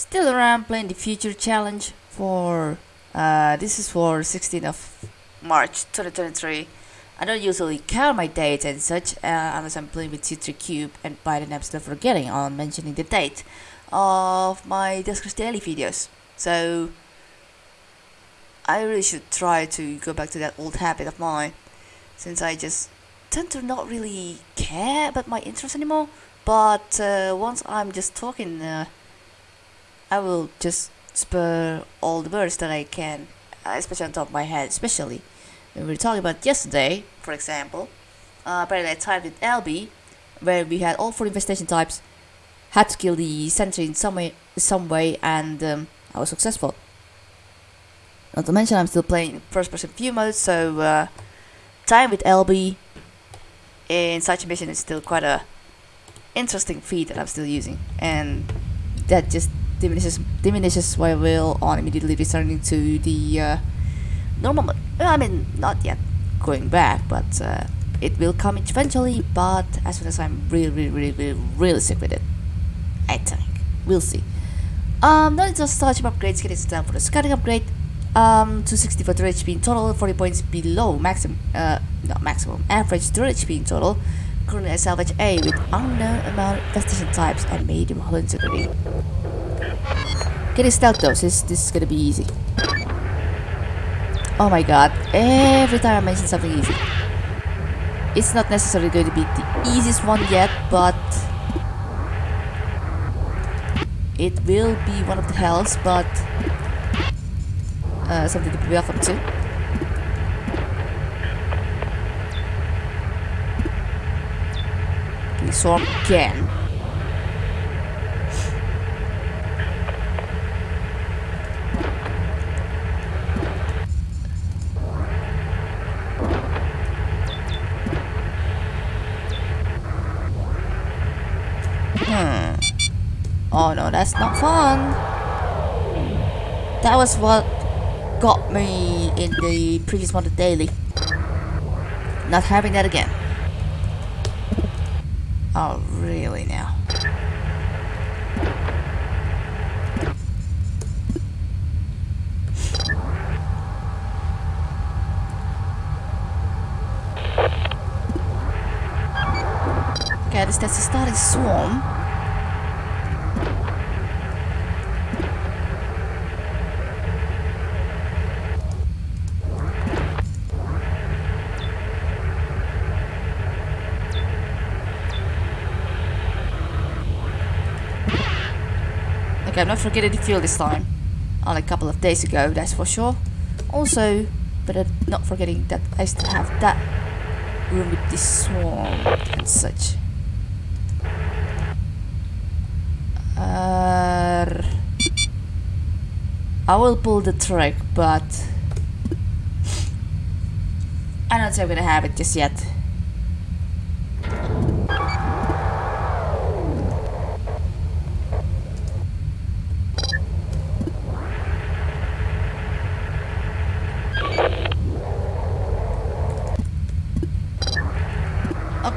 Still around playing the future challenge for uh, this is for 16th of March 2023. I don't usually count my dates and such uh, unless I'm playing with C3 Cube and by then I'm still forgetting on mentioning the date of my Duskers Daily videos. So I really should try to go back to that old habit of mine since I just tend to not really care about my interests anymore. But uh, once I'm just talking, uh, I will just spur all the words that I can, uh, especially on top of my head, especially when we were talking about yesterday, for example. Uh, apparently I tied with LB, where we had all four infestation types, had to kill the sentry in some way, some way and um, I was successful. Not to mention I'm still playing first person view mode, so uh, time with LB in such a mission is still quite a interesting feat that I'm still using and that just diminishes diminishes will on immediately returning to the uh, normal. I mean, not yet going back, but uh, it will come eventually. But as soon as I'm really, really, really, really, really sick with it, I think we'll see. Um, not just starship upgrades, getting down for the scouting upgrade. Um, 264 turret HP in total, 40 points below maximum, uh, not maximum, average turret HP in total. Currently I salvage A with unknown amount of infestation types and medium hull integrity. Getting stealth though, this, this is gonna be easy. Oh my god, every time I mention something easy. It's not necessarily going to be the easiest one yet, but it will be one of the hells, but uh, something to be welcome to. We swarm again. Oh no, that's not fun. That was what got me in the previous model daily. Not having that again. Oh, really now? Okay, this that's a starting swarm. I'm not forgetting the fuel this time. Only a couple of days ago, that's for sure. Also, but I'm not forgetting that I still have that room with this swarm and such. Uh, I will pull the trick, but I don't sure I'm gonna have it just yet.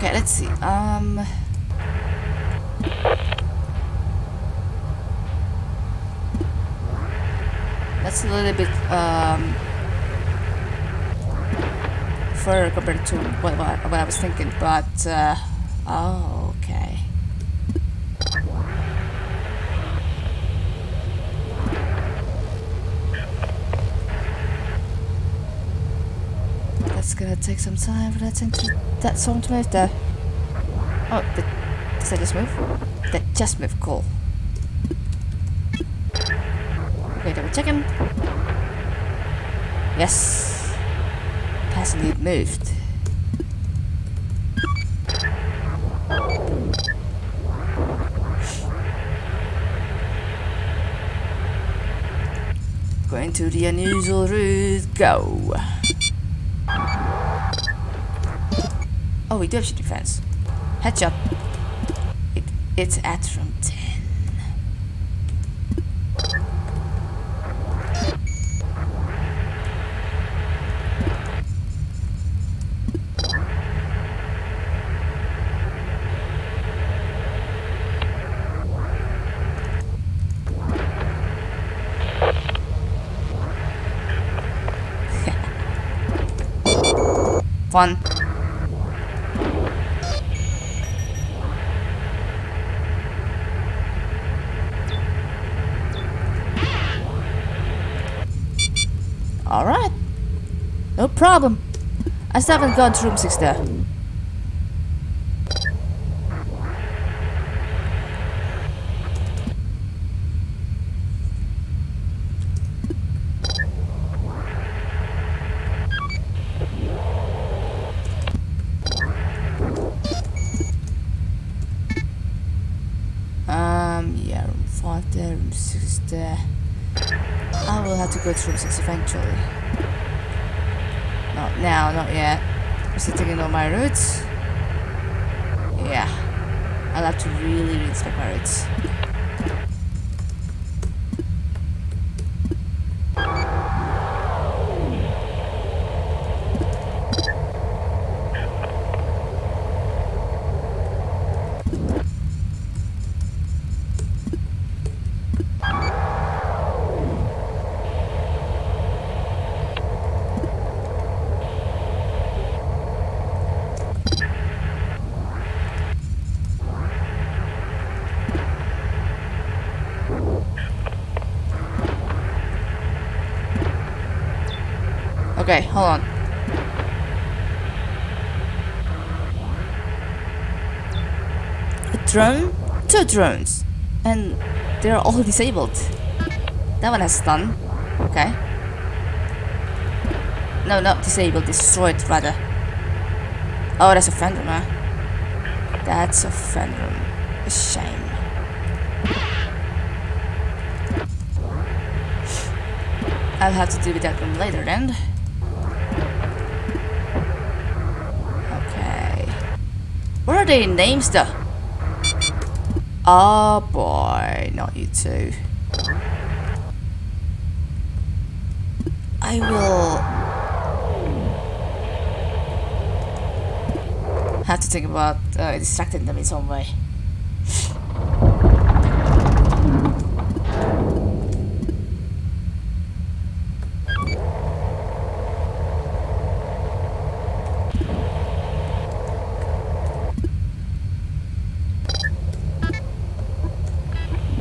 Okay, let's see. Um. That's a little bit um further compared to what, what, what I was thinking, but uh, oh, okay. That's gonna take some time for that, that song to move there. Oh, did, that just move? That just moved, cool. Okay, double checking. Yes. Passing it moved. Going to the unusual route, go. Oh, we do have defense. Headshot. It, it's at room 10. One. Problem. I still haven't gone to room 6 there. Um, yeah, room 5 there, room 6 there. I will have to go to room 6 eventually. Not now, not yet. I'm taking all my routes. Yeah. I'll have to really inspect my routes. Okay, hold on. A drone? Two drones. And they're all disabled. That one has stun. Okay. No, not disabled, destroyed rather. Oh, that's a Phantom, huh? That's a Phantom. A shame. I'll have to deal with that one later then. What are their names though? Oh boy, not you two. I will have to think about uh, distracting them in some way.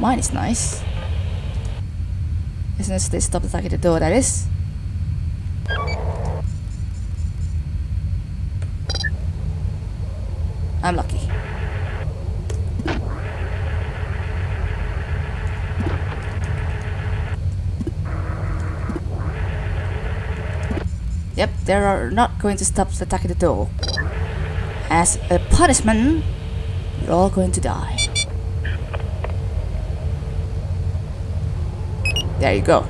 Mine is nice. As soon as they stop attacking the door, that is. I'm lucky. Yep, they are not going to stop attacking the door. As a punishment, you're all going to die. There you go.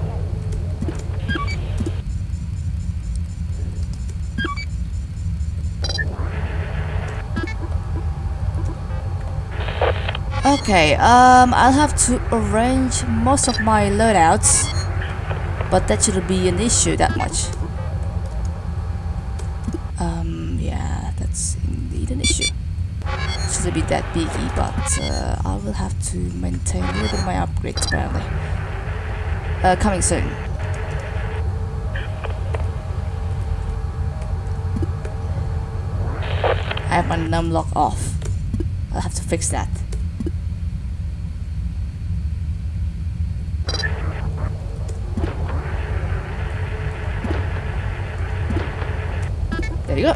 Okay, um, I'll have to arrange most of my loadouts, but that shouldn't be an issue that much. Um, yeah, that's indeed an issue. Shouldn't be that biggy, but uh, I will have to maintain a little bit of my upgrades apparently. Uh, coming soon. I have my num lock off. I'll have to fix that. There you go.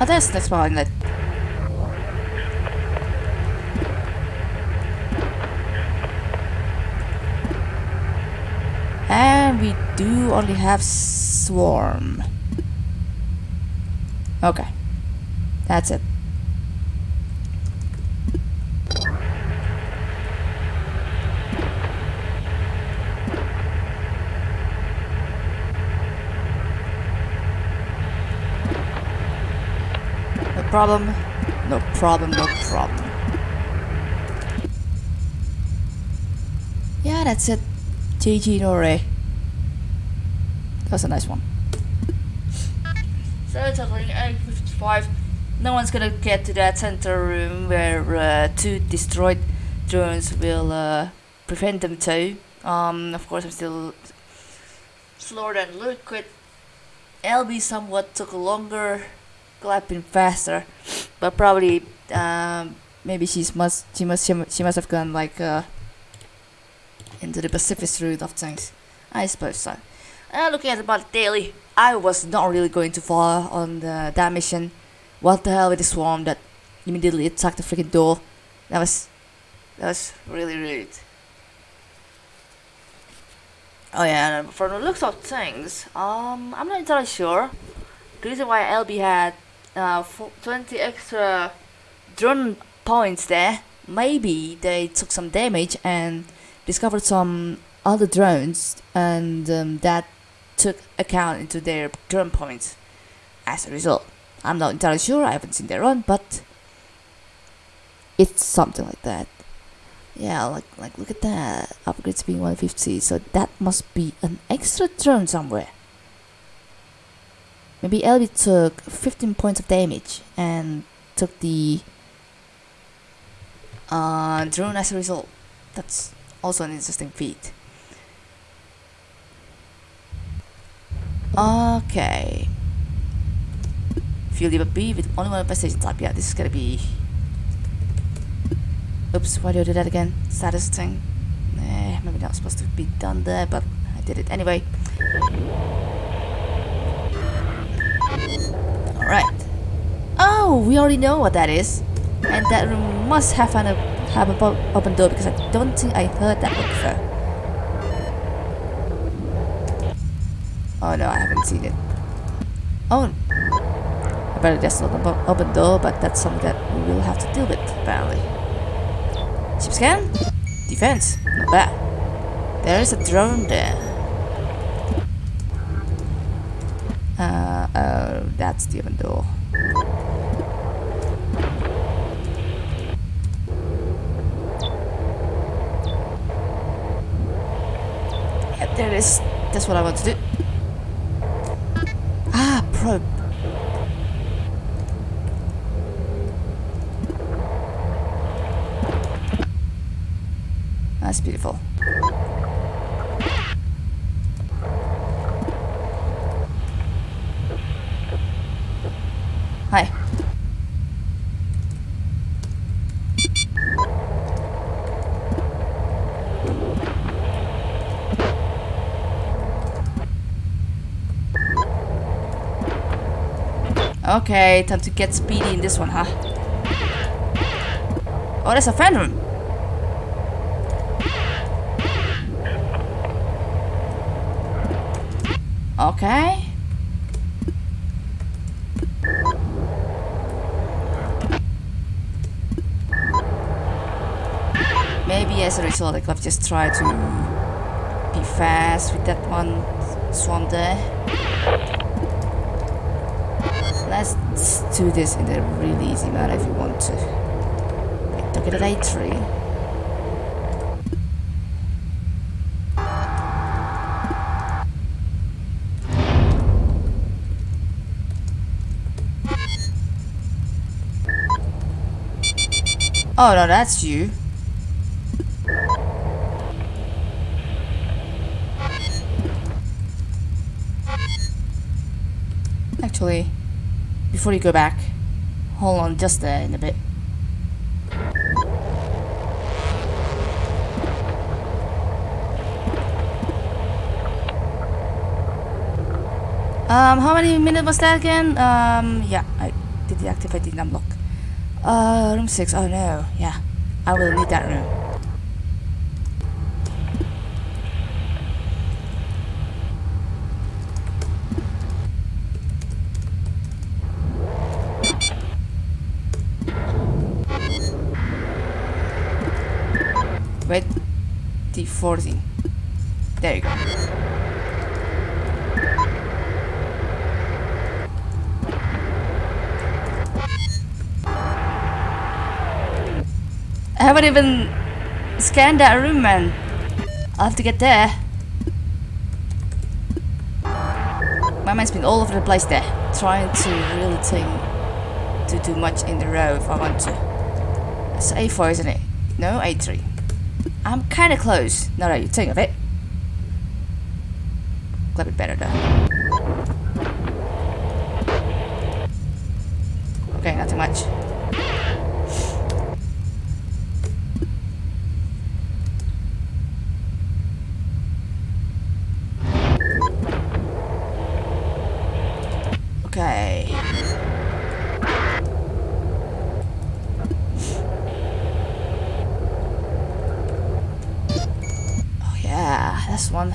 Oh, there's the next one inlet. And we do only have swarm. Okay. That's it. No problem. No problem, no problem. Yeah, that's it. GG Nore. That's a nice one. So it's only 8.55. No one's gonna get to that center room where uh, two destroyed drones will uh, prevent them to. Um, of course, I'm still slower than Liquid. LB somewhat took longer, clapping faster, but probably um, maybe she's must she must she must have gone like uh, into the Pacific route of things. I suppose so. Uh, looking at the body daily, I was not really going too far on the that mission. What the hell with the swarm that immediately attacked the freaking door? That was that was really rude. Oh yeah, from the looks of things, um, I'm not entirely sure. The reason why LB had uh, 20 extra drone points there, maybe they took some damage and discovered some other drones, and um, that took account into their drone points. As a result, I'm not entirely sure. I haven't seen their run, but it's something like that. Yeah, like like look at that. Upgrades being 150. So that must be an extra drone somewhere. Maybe LB took 15 points of damage and took the uh, drone as a result. That's also an interesting feat. Okay. Fuel lever B with only one passage type. Yeah, this is gonna be Oops, why did I do that again? Saddest thing. Eh, maybe not supposed to be done there, but I did it anyway. Alright. Oh, we already know what that is. And that room must have an have a open door because I don't think I heard that before. Oh no, I haven't seen it. Oh, apparently there's not an o- open door, but that's something that we will have to deal with apparently. Ship scan? Defense. Not bad. There is a drone there. Uh, oh, that's the open door. Yep, there it is. That's what I want to do. That's beautiful. Okay, time to get speedy in this one, huh? Oh, there's a fan room. Okay. Maybe as a result, I could have just tried to be fast with that one swan there. Do this in a really easy manner if you want to. Wait, look at that tree. Oh no, that's you. Actually, before you go back, hold on just there in a bit. Um, how many minutes was that again? Um, yeah, I did deactivate the unlock. Uh, room 6. Oh no, yeah. I will need that room. D14. There you go. I haven't even scanned that room, man. I'll have to get there. My mind's been all over the place there, trying to really think to do much in the row if I want to. It's A4, isn't it? No, A3. I'm kinda close, now that you think of it. Glad it better though. Okay, not too much. Okay. Oh yeah, that's one.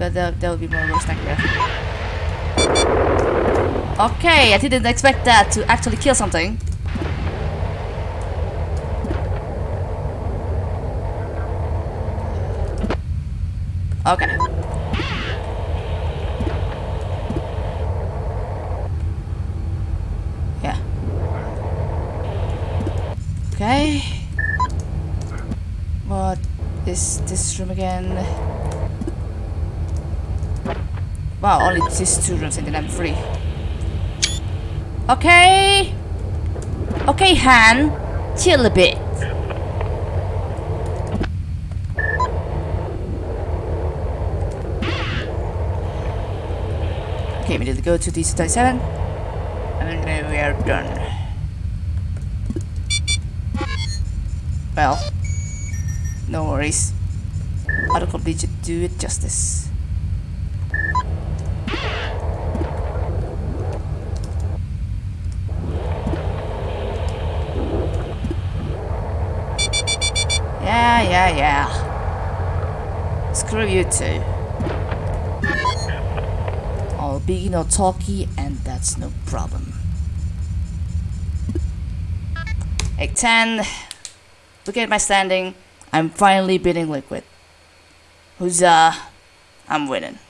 Yeah, that, that, that, that would be more realistic. Okay, I didn't expect that to actually kill something. Okay. Yeah. Okay. What is this room again? Wow, only these two and then I'm free. Okay. Okay, Han. Chill a bit. Okay, we need to go to DC-27. And then we are done. Well, no worries. Autocomplete should do it justice. Yeah, yeah, yeah. Screw you too. I'll be no talkie and that's no problem. 810. Look at my standing. I'm finally beating Liquid. Huzzah. I'm winning.